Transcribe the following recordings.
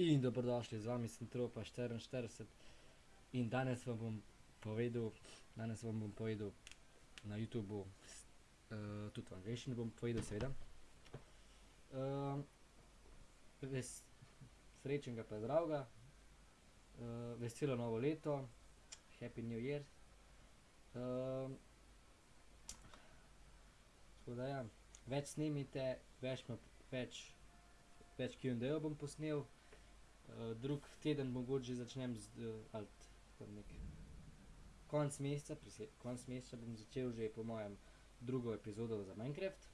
In dobrodošli, z vami sem Tropa štiriinštirideset in danes vam bom povedal, danes vam bom povedal na Youtubu tudi v angleščini bom povedal, seveda. srečnega pa zdravega, veselo novo leto, happy new year. tako da ja, več snemajte, več več, več Q&A-jev bom posnel, drug teden mogoče začnem z ali konec meseca, konec meseca bom začel že po mojem drugo epizodo za Minecraft.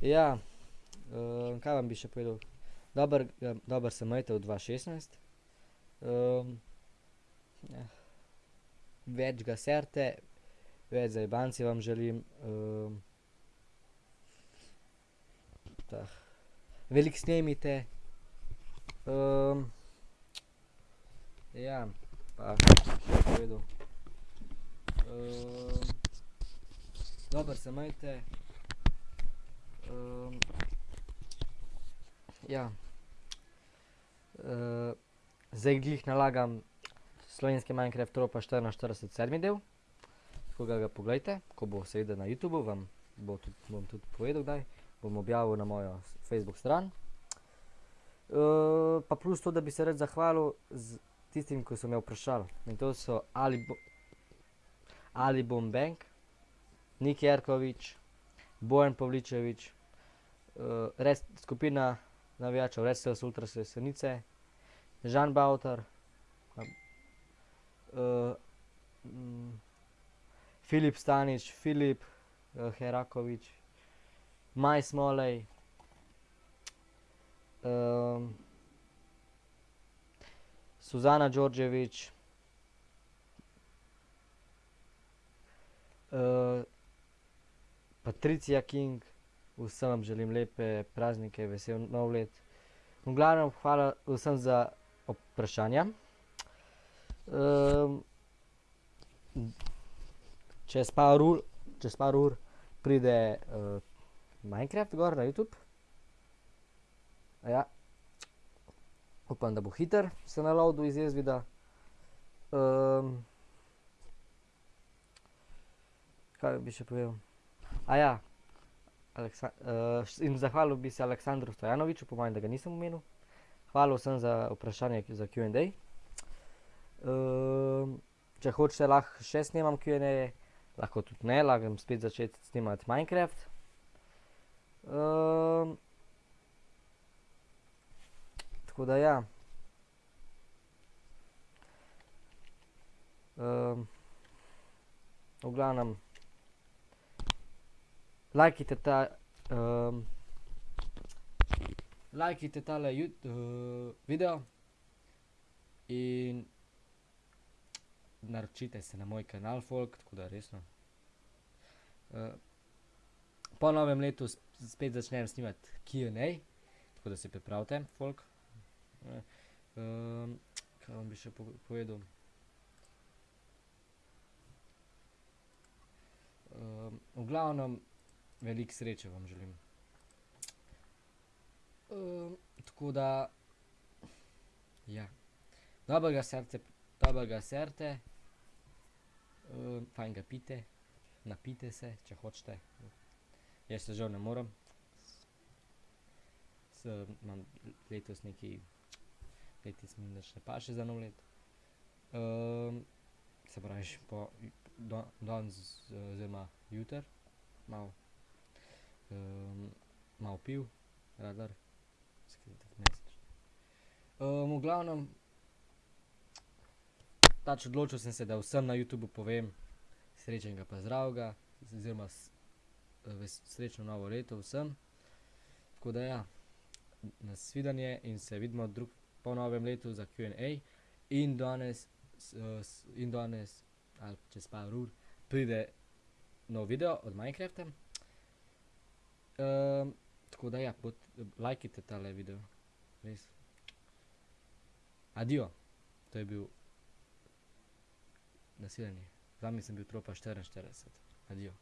ja, kaj vam bi še povedal? Dobro dobro se imejte v dva šestnajst. Več ga serite, več zajebanci vam želim, Veliko snemajte, ja, pa še povedal. dobro se imejte, ja. zdaj glih nalagam slovenski Minecraft Tropa štiriinštirideset sedmi del, tako da ga poglejte, ko bo seveda na Youtubu, vam bo tudi, bom tudi povedal, kdaj. Bom objavil na mojo Facebook stran. pa plus to, da bi se rad zahvalil tistim, ko so me vprašali. In to so Ali Ali Bonbank, Nik Jerkovič, Bojan Pavličevič, skupina navijačev Wrestling ultras Jesenice, Žan Bavtar, Filip Stanič, Filip Herakovič, Maj Smolej, Suzana Đorđević, Patricija King, vsem vam želim lepe praznike, vesel nov let. V glavnem hvala vsem za vprašanja. čez par ur, čez par ur pride Minecraft gor na Youtube. Upam, da bo hitro se naloadal iz Jezvida. kaj bi še povedal? in zahvalil bi se Aleksandru Stojanoviču, po mojem, da ga nisem omenil. Hvala vsem za vprašanja za Q&A. če hočete, lahko še snemam Q&A-je, lahko tudi ne, lahko spet začeti snemati Minecraft. Tako da ja. v glavnem lajkajte ta, lajkajte tale video in naročite se na moj kanal, folk, tako da resno. Po novem letu spet začnem snemati Q&A, tako da se pripravite, folk. kaj vam bi še povedal? v glavnem veliko sreče vam želim. tako da ja. Dobro ga serite, dobro ga serite, fajn ga pijte, napijte se, če hočete. Jaz se žal ne morem. imam letos nekaj, letos mi nič ne paše za novo leto. se pravi po danes oziroma jutri malo malo piv, radar. v glavnem pač odločil sem se, da vsem na Youtubu povem srečnega pa zdravega oziroma srečno novo leto vsem. Tako da ja, nasvidenje in se vidimo po novem letu za Q&A. In danes in danes ali čez par ur pride nov video od Minecrafta. tako da ja, lajkajte tale video, res. Adijo. To je bil, nasvidenje. Z vami sem bil Tropa štiriinštirideset, adijo.